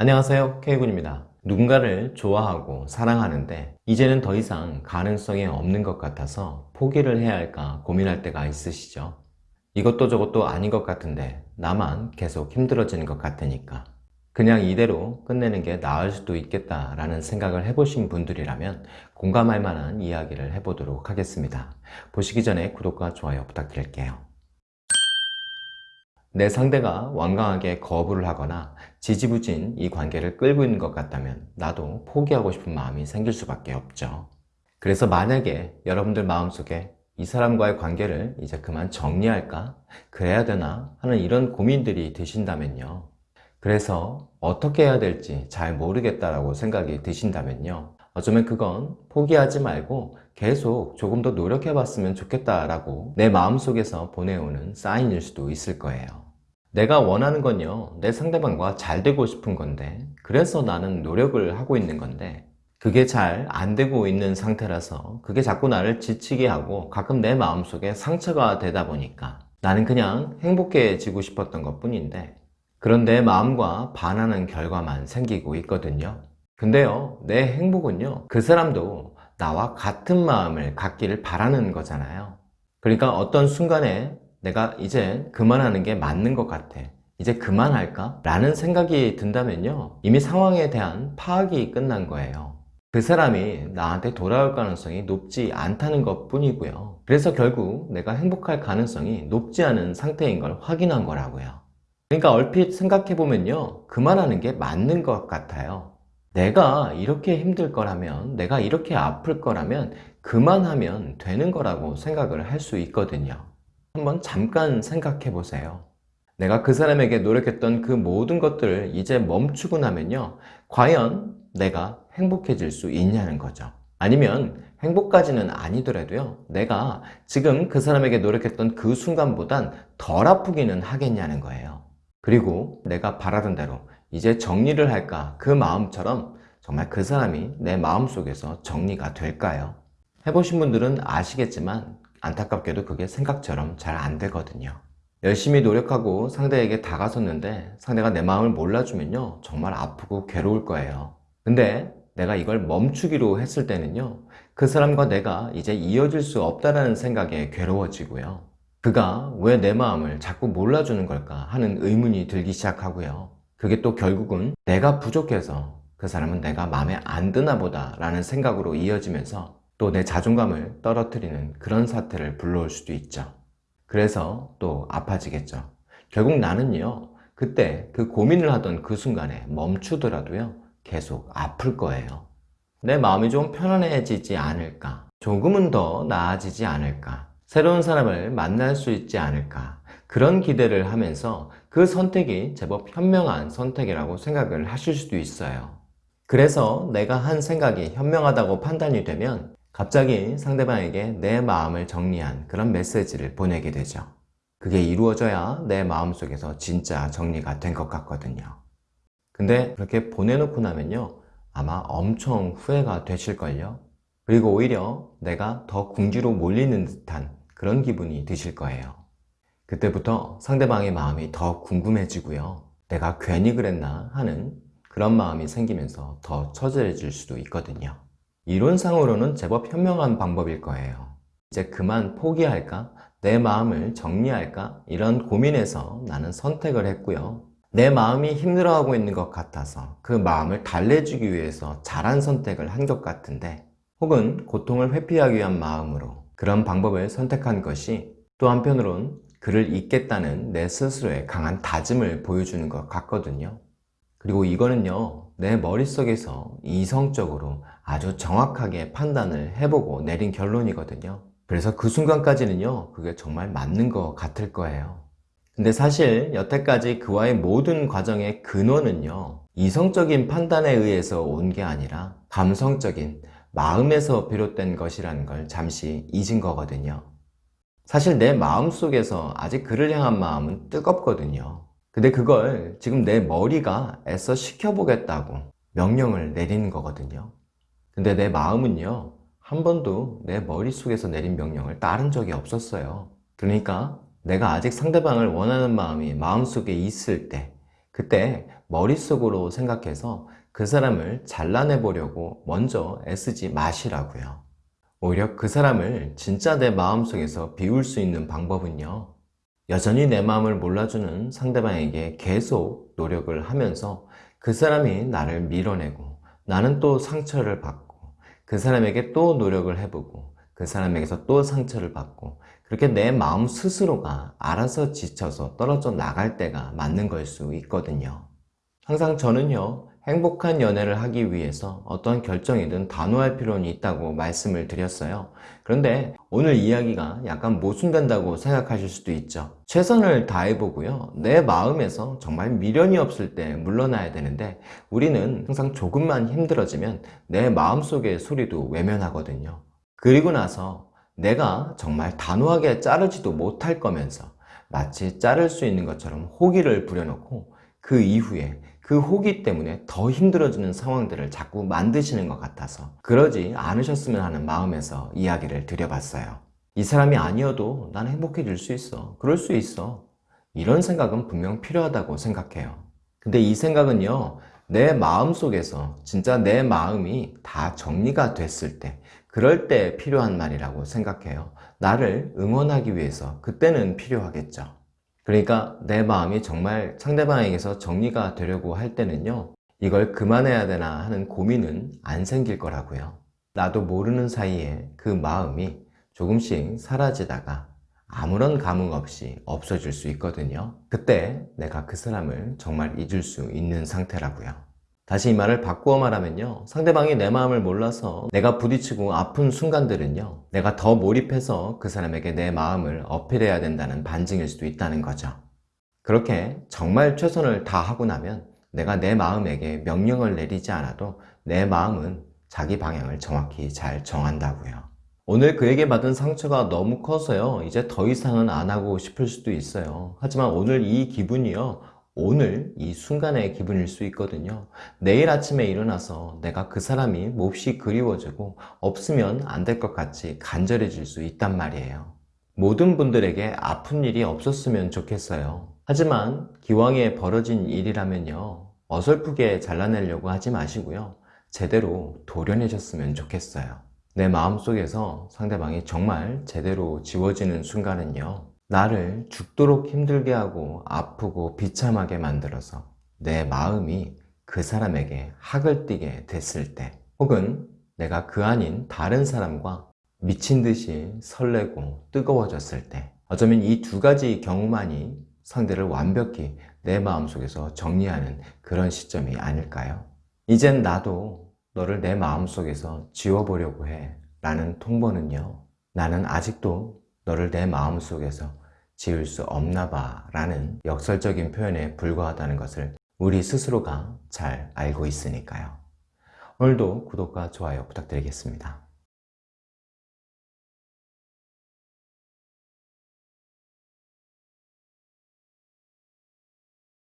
안녕하세요. K군입니다. 누군가를 좋아하고 사랑하는데 이제는 더 이상 가능성이 없는 것 같아서 포기를 해야 할까 고민할 때가 있으시죠? 이것도 저것도 아닌 것 같은데 나만 계속 힘들어지는 것 같으니까. 그냥 이대로 끝내는 게 나을 수도 있겠다 라는 생각을 해보신 분들이라면 공감할 만한 이야기를 해보도록 하겠습니다. 보시기 전에 구독과 좋아요 부탁드릴게요 내 상대가 완강하게 거부를 하거나 지지부진 이 관계를 끌고 있는 것 같다면 나도 포기하고 싶은 마음이 생길 수밖에 없죠 그래서 만약에 여러분들 마음속에 이 사람과의 관계를 이제 그만 정리할까? 그래야 되나? 하는 이런 고민들이 드신다면요 그래서 어떻게 해야 될지 잘 모르겠다라고 생각이 드신다면요 어쩌면 그건 포기하지 말고 계속 조금 더 노력해 봤으면 좋겠다라고 내 마음속에서 보내오는 사인일 수도 있을 거예요. 내가 원하는 건요 내 상대방과 잘 되고 싶은 건데 그래서 나는 노력을 하고 있는 건데 그게 잘 안 되고 있는 상태라서 그게 자꾸 나를 지치게 하고 가끔 내 마음속에 상처가 되다 보니까 나는 그냥 행복해지고 싶었던 것 뿐인데 그런 내 마음과 반하는 결과만 생기고 있거든요 근데요 내 행복은요 그 사람도 나와 같은 마음을 갖기를 바라는 거잖아요. 그러니까 어떤 순간에 내가 이제 그만하는 게 맞는 것 같아. 이제 그만할까? 라는 생각이 든다면요 이미 상황에 대한 파악이 끝난 거예요. 그 사람이 나한테 돌아올 가능성이 높지 않다는 것 뿐이고요. 그래서 결국 내가 행복할 가능성이 높지 않은 상태인 걸 확인한 거라고요. 그러니까 얼핏 생각해보면요 그만하는 게 맞는 것 같아요 내가 이렇게 힘들 거라면 내가 이렇게 아플 거라면 그만하면 되는 거라고 생각을 할 수 있거든요. 한번 잠깐 생각해 보세요. 내가 그 사람에게 노력했던 그 모든 것들을 이제 멈추고 나면요 과연 내가 행복해질 수 있냐는 거죠. 아니면 행복까지는 아니더라도요 내가 지금 그 사람에게 노력했던 그 순간보단 덜 아프기는 하겠냐는 거예요. 그리고 내가 바라던 대로 이제 정리를 할까? 그 마음처럼 정말 그 사람이 내 마음속에서 정리가 될까요? 해보신 분들은 아시겠지만 안타깝게도 그게 생각처럼 잘 안 되거든요. 열심히 노력하고 상대에게 다가섰는데 상대가 내 마음을 몰라주면요 정말 아프고 괴로울 거예요. 근데 내가 이걸 멈추기로 했을 때는요 그 사람과 내가 이제 이어질 수 없다는 생각에 괴로워지고요. 그가 왜 내 마음을 자꾸 몰라주는 걸까 하는 의문이 들기 시작하고요 그게 또 결국은 내가 부족해서 그 사람은 내가 마음에 안 드나 보다 라는 생각으로 이어지면서 또 내 자존감을 떨어뜨리는 그런 사태를 불러올 수도 있죠. 그래서 또 아파지겠죠. 결국 나는요 그때 그 고민을 하던 그 순간에 멈추더라도요 계속 아플 거예요. 내 마음이 좀 편안해지지 않을까? 조금은 더 나아지지 않을까 새로운 사람을 만날 수 있지 않을까. 그런 기대를 하면서 그 선택이 제법 현명한 선택이라고 생각을 하실 수도 있어요. 그래서 내가 한 생각이 현명하다고 판단이 되면 갑자기 상대방에게 내 마음을 정리한 그런 메시지를 보내게 되죠. 그게 이루어져야 내 마음속에서 진짜 정리가 된 것 같거든요. 근데 그렇게 보내놓고 나면요 아마 엄청 후회가 되실걸요. 그리고 오히려 내가 더 궁지로 몰리는 듯한 그런 기분이 드실 거예요. 그때부터 상대방의 마음이 더 궁금해지고요. 내가 괜히 그랬나 하는 그런 마음이 생기면서 더 처절해질 수도 있거든요. 이론상으로는 제법 현명한 방법일 거예요. 이제 그만 포기할까? 내 마음을 정리할까? 이런 고민에서 나는 선택을 했고요. 내 마음이 힘들어하고 있는 것 같아서 그 마음을 달래주기 위해서 잘한 선택을 한 것 같은데 혹은 고통을 회피하기 위한 마음으로 그런 방법을 선택한 것이 또 한편으론 그를 잊겠다는 내 스스로의 강한 다짐을 보여주는 것 같거든요. 그리고 이거는요 내 머릿속에서 이성적으로 아주 정확하게 판단을 해보고 내린 결론이거든요. 그래서 그 순간까지는요 그게 정말 맞는 것 같을 거예요. 근데 사실 여태까지 그와의 모든 과정의 근원은요 이성적인 판단에 의해서 온 게 아니라 감성적인 마음에서 비롯된 것이라는 걸 잠시 잊은 거거든요. 사실 내 마음속에서 아직 그를 향한 마음은 뜨겁거든요. 근데 그걸 지금 내 머리가 애써 시켜보겠다고 명령을 내리는 거거든요. 근데 내 마음은요 한 번도 내 머릿속에서 내린 명령을 따른 적이 없었어요. 그러니까 내가 아직 상대방을 원하는 마음이 마음속에 있을 때 그때 머릿속으로 생각해서 그 사람을 잘라내 보려고 먼저 애쓰지 마시라고요. 오히려 그 사람을 진짜 내 마음속에서 비울 수 있는 방법은요. 여전히 내 마음을 몰라주는 상대방에게 계속 노력을 하면서 그 사람이 나를 밀어내고 나는 또 상처를 받고 그 사람에게 또 노력을 해보고 그 사람에게서 또 상처를 받고 그렇게 내 마음 스스로가 알아서 지쳐서 떨어져 나갈 때가 맞는 걸 수 있거든요. 항상 저는요, 행복한 연애를 하기 위해서 어떤 결정이든 단호할 필요는 있다고 말씀을 드렸어요. 그런데 오늘 이야기가 약간 모순된다고 생각하실 수도 있죠. 최선을 다해보고요. 내 마음에서 정말 미련이 없을 때 물러나야 되는데 우리는 항상 조금만 힘들어지면 내 마음속의 소리도 외면하거든요. 그리고 나서 내가 정말 단호하게 자르지도 못할 거면서 마치 자를 수 있는 것처럼 호기를 부려놓고 그 이후에 그 호기 때문에 더 힘들어지는 상황들을 자꾸 만드시는 것 같아서 그러지 않으셨으면 하는 마음에서 이야기를 드려봤어요. 이 사람이 아니어도 난 행복해질 수 있어. 그럴 수 있어. 이런 생각은 분명 필요하다고 생각해요. 근데 이 생각은요, 내 마음 속에서 진짜 내 마음이 다 정리가 됐을 때, 그럴 때 필요한 말이라고 생각해요. 나를 응원하기 위해서 그때는 필요하겠죠. 그러니까 내 마음이 정말 상대방에게서 정리가 되려고 할 때는요 이걸 그만해야 되나 하는 고민은 안 생길 거라고요. 나도 모르는 사이에 그 마음이 조금씩 사라지다가 아무런 감흥 없이 없어질 수 있거든요. 그때 내가 그 사람을 정말 잊을 수 있는 상태라고요 다시 이 말을 바꾸어 말하면요. 상대방이 내 마음을 몰라서 내가 부딪히고 아픈 순간들은요. 내가 더 몰입해서 그 사람에게 내 마음을 어필해야 된다는 반증일 수도 있다는 거죠. 그렇게 정말 최선을 다하고 나면 내가 내 마음에게 명령을 내리지 않아도 내 마음은 자기 방향을 정확히 잘 정한다고요. 오늘 그에게 받은 상처가 너무 커서요. 이제 더 이상은 안 하고 싶을 수도 있어요. 하지만 오늘 이 기분이요 오늘 이 순간의 기분일 수 있거든요. 내일 아침에 일어나서 내가 그 사람이 몹시 그리워지고 없으면 안 될 것 같이 간절해질 수 있단 말이에요. 모든 분들에게 아픈 일이 없었으면 좋겠어요. 하지만 기왕에 벌어진 일이라면요. 어설프게 잘라내려고 하지 마시고요. 제대로 도려내셨으면 좋겠어요. 내 마음속에서 상대방이 정말 제대로 지워지는 순간은요 나를 죽도록 힘들게 하고 아프고 비참하게 만들어서 내 마음이 그 사람에게 학을 띠게 됐을 때 혹은 내가 그 아닌 다른 사람과 미친 듯이 설레고 뜨거워졌을 때 어쩌면 이 두 가지 경우만이 상대를 완벽히 내 마음속에서 정리하는 그런 시점이 아닐까요? 이젠 나도 너를 내 마음속에서 지워보려고 해 라는 통보는요 나는 아직도 너를 내 마음속에서 지울 수 없나 봐 라는 역설적인 표현에 불과하다는 것을 우리 스스로가 잘 알고 있으니까요. 오늘도 구독과 좋아요 부탁드리겠습니다.